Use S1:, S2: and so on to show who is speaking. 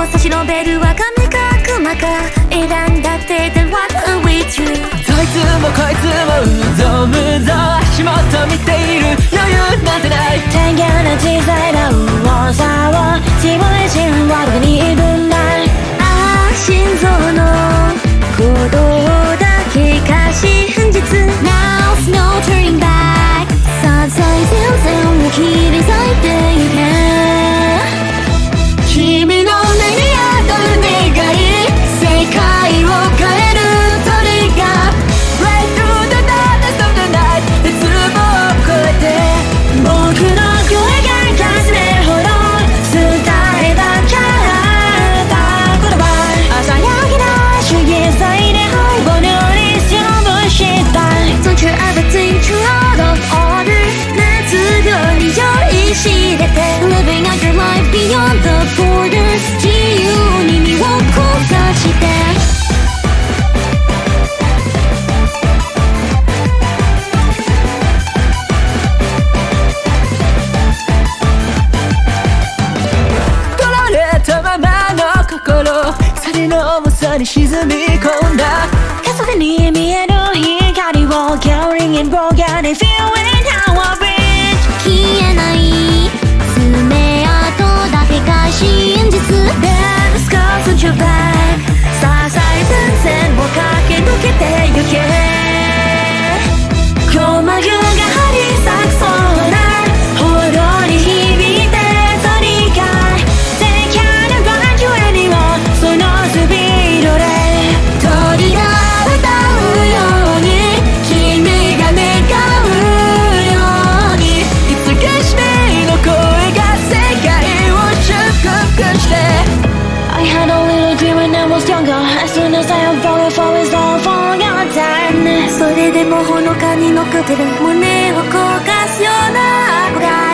S1: を差し伸べるは神か悪魔か選んだっての
S2: 重さに沈み込んだ
S3: 風に見える光を Carrying and broken. grows younger As soon as I am falling for is all for your time
S1: それでもほのかにのくてる胸を焦がすような憧れ